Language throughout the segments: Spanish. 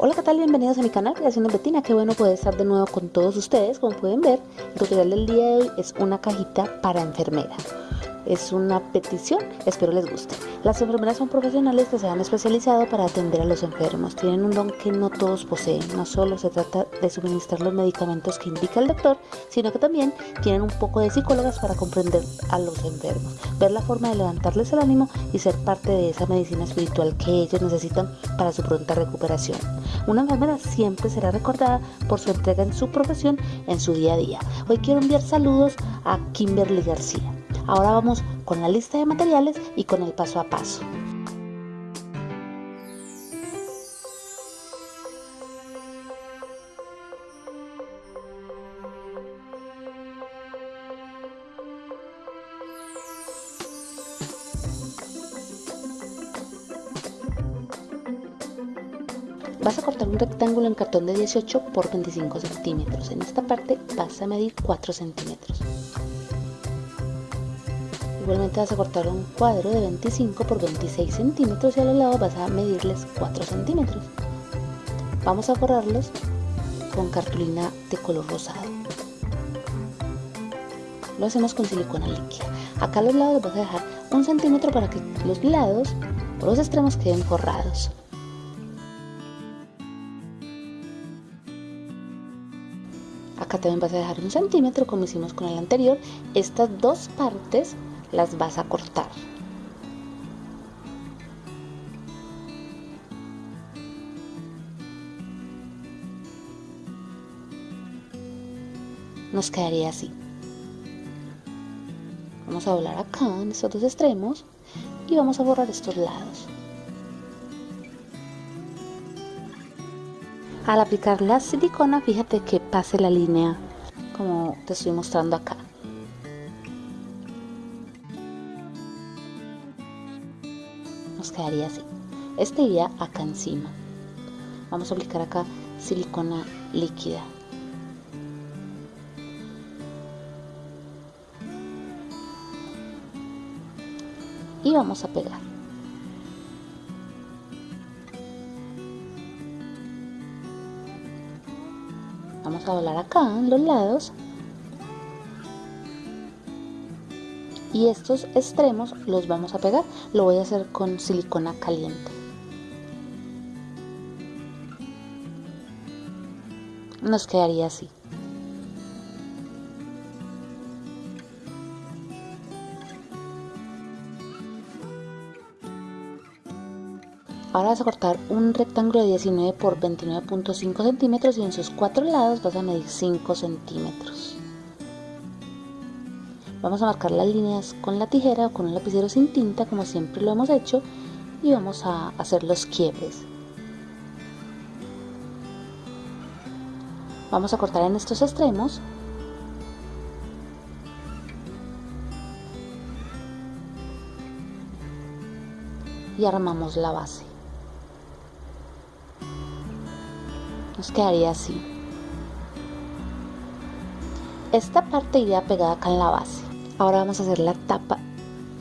Hola qué tal, bienvenidos a mi canal Creación de Betina, qué bueno poder estar de nuevo con todos ustedes, como pueden ver, el tutorial del día de hoy es una cajita para enfermera es una petición, espero les guste. Las enfermeras son profesionales que se han especializado para atender a los enfermos. Tienen un don que no todos poseen. No solo se trata de suministrar los medicamentos que indica el doctor, sino que también tienen un poco de psicólogas para comprender a los enfermos, ver la forma de levantarles el ánimo y ser parte de esa medicina espiritual que ellos necesitan para su pronta recuperación. Una enfermera siempre será recordada por su entrega en su profesión en su día a día. Hoy quiero enviar saludos a Kimberly García. Ahora vamos con la lista de materiales y con el paso a paso. Vas a cortar un rectángulo en cartón de 18 por 25 centímetros. En esta parte vas a medir 4 centímetros. Igualmente vas a cortar un cuadro de 25 por 26 centímetros y a los lados vas a medirles 4 centímetros. Vamos a forrarlos con cartulina de color rosado. Lo hacemos con silicona líquida. Acá a los lados vas a dejar un centímetro para que los lados o los extremos queden forrados. Acá también vas a dejar un centímetro como hicimos con el anterior. Estas dos partes las vas a cortar. Nos quedaría así. Vamos a doblar acá en estos dos extremos y vamos a borrar estos lados. Al aplicar la silicona, fíjate que pase la línea como te estoy mostrando acá. Quedaría así. Este iría acá encima. Vamos a aplicar acá silicona líquida. Y vamos a pegar. Vamos a doblar acá en los lados y estos extremos los vamos a pegar. Lo voy a hacer con silicona caliente. Nos quedaría así. Ahora vas a cortar un rectángulo de 19 por 29.5 centímetros y en sus cuatro lados vas a medir 5 centímetros. Vamos a marcar las líneas con la tijera o con un lapicero sin tinta como siempre lo hemos hecho y vamos a hacer los quiebres. Vamos a cortar en estos extremos y armamos la base. Nos quedaría así. Esta parte iría pegada acá en la base. Ahora vamos a hacer la tapa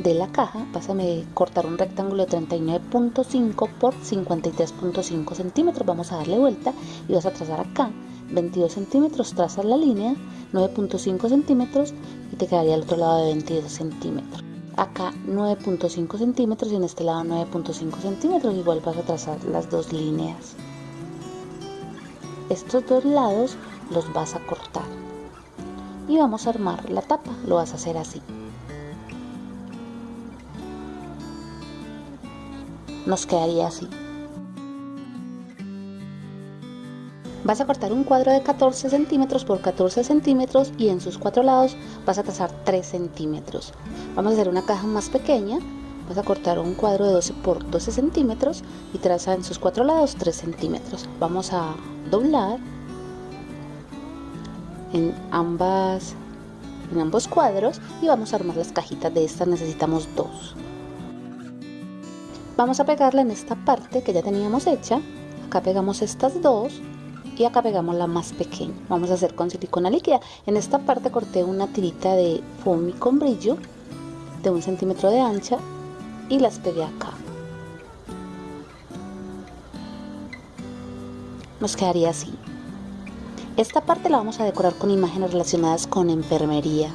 de la caja. Vas a cortar un rectángulo de 39.5 por 53.5 centímetros. Vamos a darle vuelta y vas a trazar acá 22 centímetros. Trazas la línea 9.5 centímetros y te quedaría al otro lado de 22 centímetros. Acá 9.5 centímetros y en este lado 9.5 centímetros. Igual vas a trazar las dos líneas. Estos dos lados los vas a cortar y vamos a armar la tapa. Lo vas a hacer así. Nos quedaría así. Vas a cortar un cuadro de 14 centímetros por 14 centímetros y en sus cuatro lados vas a trazar 3 centímetros. Vamos a hacer una caja más pequeña. Vas a cortar un cuadro de 12 por 12 centímetros y traza en sus cuatro lados 3 centímetros. Vamos a doblar en ambas en ambos cuadros y vamos a armar las cajitas de estas necesitamos dos. Vamos a pegarla en esta parte que ya teníamos hecha. Acá pegamos estas dos y acá pegamos la más pequeña. Vamos a hacer con silicona líquida. En esta parte corté una tirita de foamy con brillo de un centímetro de ancha y las pegué acá. Nos quedaría así. Esta parte la vamos a decorar con imágenes relacionadas con enfermería.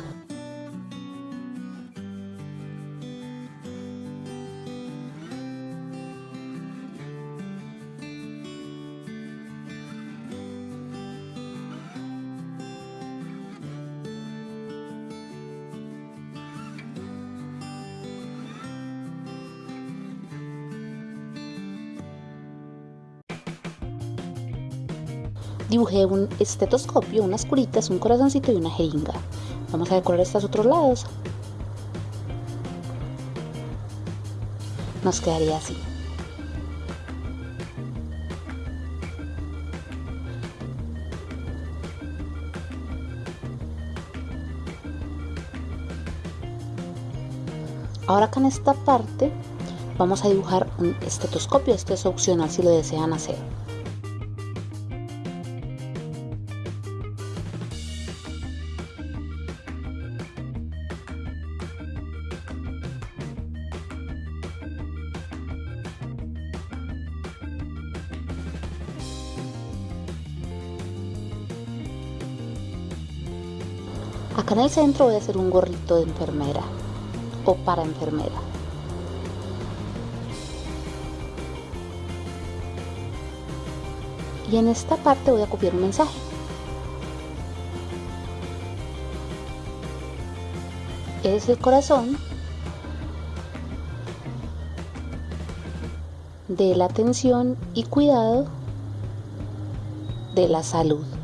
Un estetoscopio, unas curitas, un corazoncito y una jeringa. Vamos a decorar estos otros lados. Nos quedaría así. Ahora acá en esta parte vamos a dibujar un estetoscopio, este es opcional si lo desean hacer. Acá en el centro voy a hacer un gorrito de enfermera o para enfermera. Y en esta parte voy a copiar un mensaje. Es el corazón de la atención y cuidado de la salud.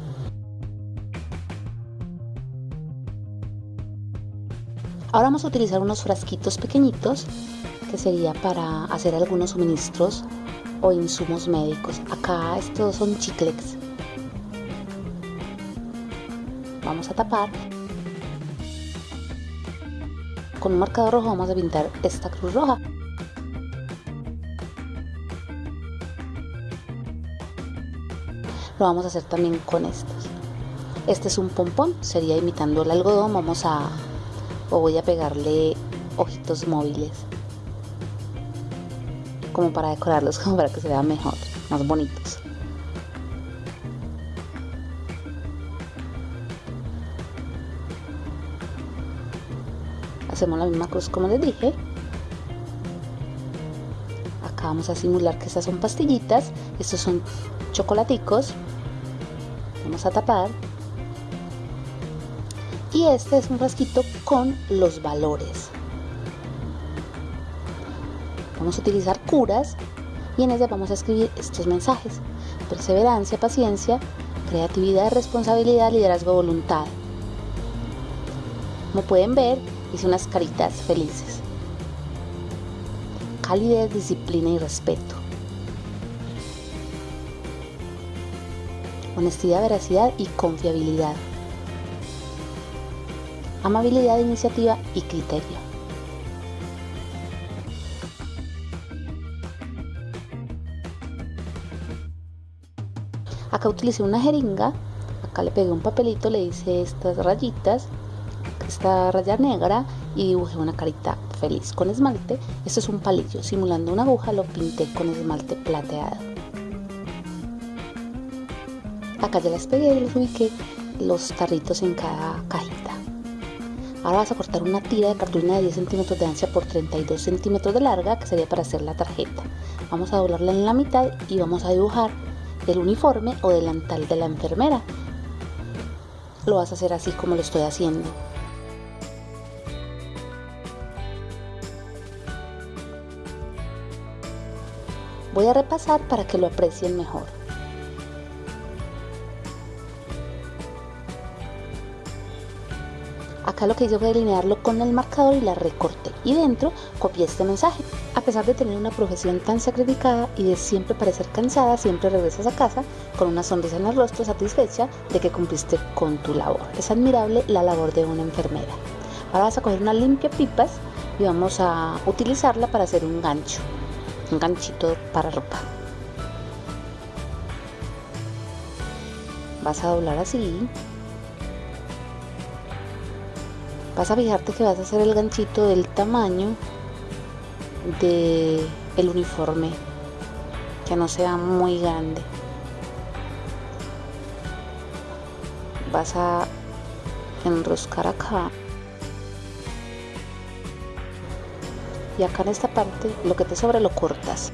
Ahora vamos a utilizar unos frasquitos pequeñitos que sería para hacer algunos suministros o insumos médicos. Acá estos son chiclex. Vamos a tapar. Con un marcador rojo vamos a pintar esta cruz roja. Lo vamos a hacer también con estos. Este es un pompón, sería imitando el algodón. Vamos a o voy a pegarle ojitos móviles como para decorarlos como para que se vean mejor más bonitos. Hacemos la misma cruz como les dije. Acá vamos a simular que estas son pastillitas estos son chocolaticos. Vamos a tapar y este es un frasquito con los valores. Vamos a utilizar curas y en ella vamos a escribir estos mensajes. Perseverancia, paciencia, creatividad, responsabilidad, liderazgo, voluntad. Como pueden ver, hice unas caritas felices. Calidez, disciplina y respeto. Honestidad, veracidad y confiabilidad amabilidad, iniciativa y criterio. Acá utilicé una jeringa, acá le pegué un papelito, le hice estas rayitas, esta raya negra y dibujé una carita feliz con esmalte. Esto es un palillo, simulando una aguja lo pinté con esmalte plateado. Acá ya les pegué y les ubiqué los tarritos en cada cajita. Ahora vas a cortar una tira de cartulina de 10 centímetros de ancha por 32 centímetros de larga, que sería para hacer la tarjeta. Vamos a doblarla en la mitad y vamos a dibujar el uniforme o delantal de la enfermera. Lo vas a hacer así como lo estoy haciendo. Voy a repasar para que lo aprecien mejor. Lo que hice fue delinearlo con el marcador y la recorté. Y dentro copié este mensaje. A pesar de tener una profesión tan sacrificada y de siempre parecer cansada, siempre regresas a casa con una sonrisa en el rostro satisfecha de que cumpliste con tu labor. Es admirable la labor de una enfermera. Ahora vas a coger una limpia pipas y vamos a utilizarla para hacer un gancho. Un ganchito para ropa. Vas a doblar así vas a fijarte que vas a hacer el ganchito del tamaño de el uniforme que no sea muy grande. Vas a enroscar acá. Y acá en esta parte lo que te sobra lo cortas.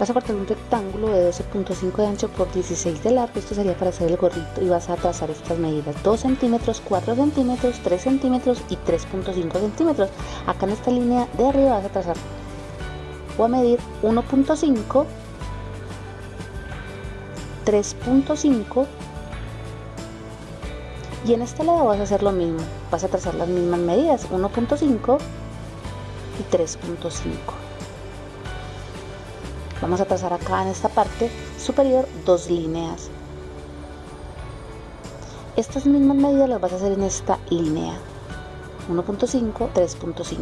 Vas a cortar un rectángulo de 12.5 de ancho por 16 de largo. Esto sería para hacer el gorrito. Y vas a trazar estas medidas. 2 centímetros 4 centímetros 3 centímetros y 3.5 centímetros. Acá en esta línea de arriba vas a trazar. Voy a medir 1.5 3.5 y en este lado vas a hacer lo mismo. Vas a trazar las mismas medidas. 1.5 y 3.5 Vamos a trazar acá en esta parte superior dos líneas. Estas mismas medidas las vas a hacer en esta línea. 1.5, 3.5.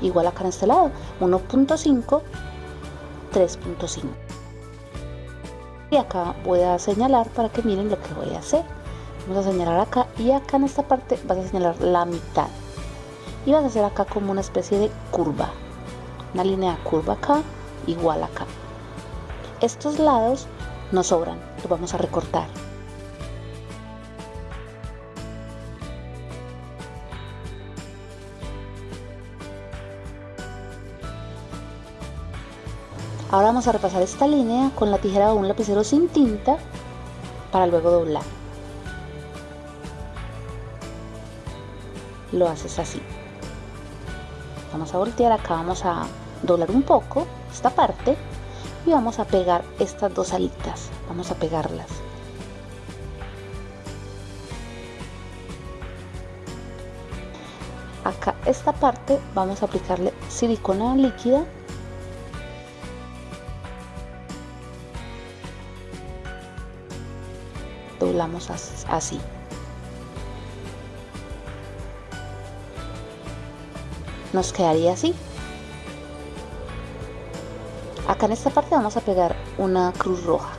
Igual acá en este lado. 1.5, 3.5. Y acá voy a señalar para que miren lo que voy a hacer. Vamos a señalar acá y acá en esta parte vas a señalar la mitad. Y vas a hacer acá como una especie de curva. Una línea curva acá igual acá. Estos lados nos sobran, los vamos a recortar. Ahora vamos a repasar esta línea con la tijera o un lapicero sin tinta para luego doblar. Lo haces así. Vamos a voltear, acá vamos a doblar un poco esta parte y vamos a pegar estas dos alitas. Vamos a pegarlas. Acá esta parte vamos a aplicarle silicona líquida. Doblamos así. Nos quedaría así Acá en esta parte vamos a pegar una cruz roja.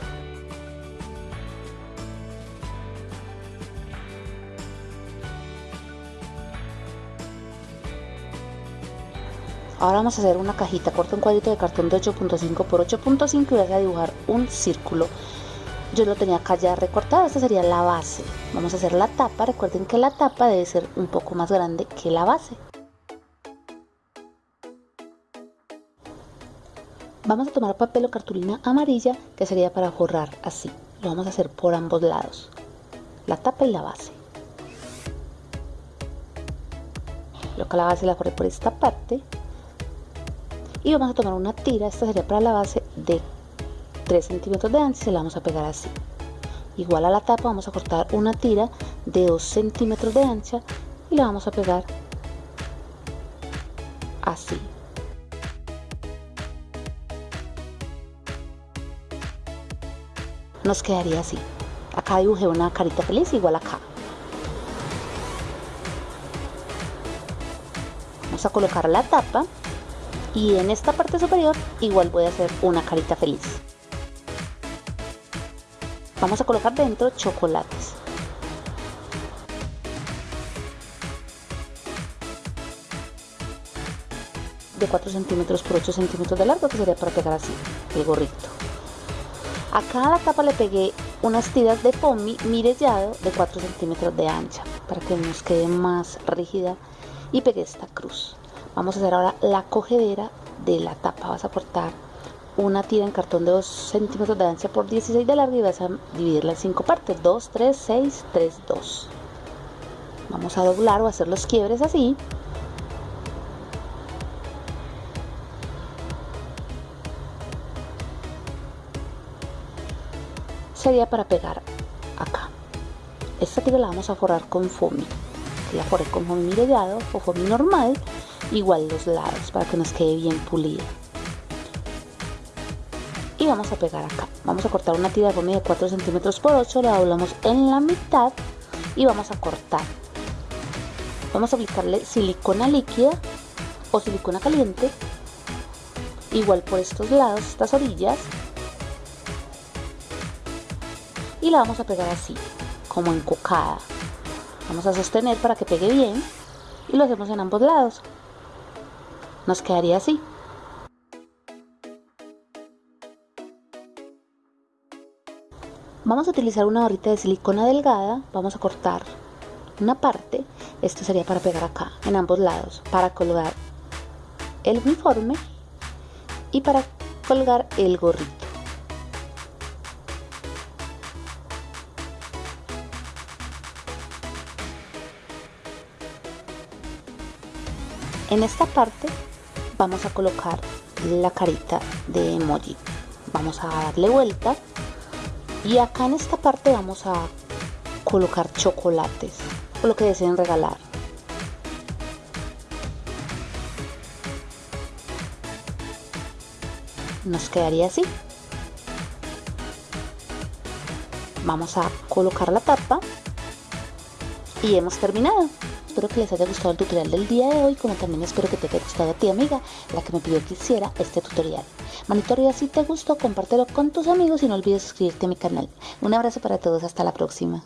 Ahora vamos a hacer una cajita, corta un cuadrito de cartón de 8.5 por 8.5 y vas a dibujar un círculo. Yo lo tenía acá ya recortado, esta sería la base. Vamos a hacer la tapa, recuerden que la tapa debe ser un poco más grande que la base. Vamos a tomar papel o cartulina amarilla que sería para forrar así. Lo vamos a hacer por ambos lados, la tapa y la base. Lo que la base la forré por esta parte y vamos a tomar una tira, esta sería para la base de 3 centímetros de ancho y se la vamos a pegar así. Igual a la tapa vamos a cortar una tira de 2 centímetros de ancha y la vamos a pegar así. Nos quedaría así. Acá dibujé una carita feliz igual acá. Vamos a colocar la tapa y en esta parte superior igual voy a hacer una carita feliz. Vamos a colocar dentro chocolates. de 4 centímetros por 8 centímetros de largo que sería para pegar así el gorrito a cada tapa le pegué unas tiras de pomi mirellado de 4 centímetros de ancha para que nos quede más rígida y pegué esta cruz. Vamos a hacer ahora la cogedera de la tapa. Vas a cortar una tira en cartón de 2 centímetros de ancha por 16 de largo y vas a dividirla en 5 partes. 2, 3, 6, 3, 2. Vamos a doblar o hacer los quiebres así sería para pegar acá. Esta tira la vamos a forrar con foamy. La forré con foamy mirellado o foamy normal, igual los lados para que nos quede bien pulida. Y vamos a pegar acá. Vamos a cortar una tira de foamy de 4 centímetros por 8, la doblamos en la mitad y vamos a cortar. Vamos a aplicarle silicona líquida o silicona caliente, igual por estos lados, estas orillas, y la vamos a pegar así, como encocada. Vamos a sostener para que pegue bien y lo hacemos en ambos lados. Nos quedaría así. Vamos a utilizar una barrita de silicona delgada, vamos a cortar una parte, esto sería para pegar acá, en ambos lados, para colgar el uniforme y para colgar el gorrito. En esta parte vamos a colocar la carita de emoji. Vamos a darle vuelta y acá en esta parte vamos a colocar chocolates o lo que deseen regalar. Nos quedaría así. Vamos a colocar la tapa y hemos terminado. Espero que les haya gustado el tutorial del día de hoy, como también espero que te haya gustado a ti amiga, la que me pidió que hiciera este tutorial. Manito arriba si te gustó, compártelo con tus amigos y no olvides suscribirte a mi canal. Un abrazo para todos, hasta la próxima.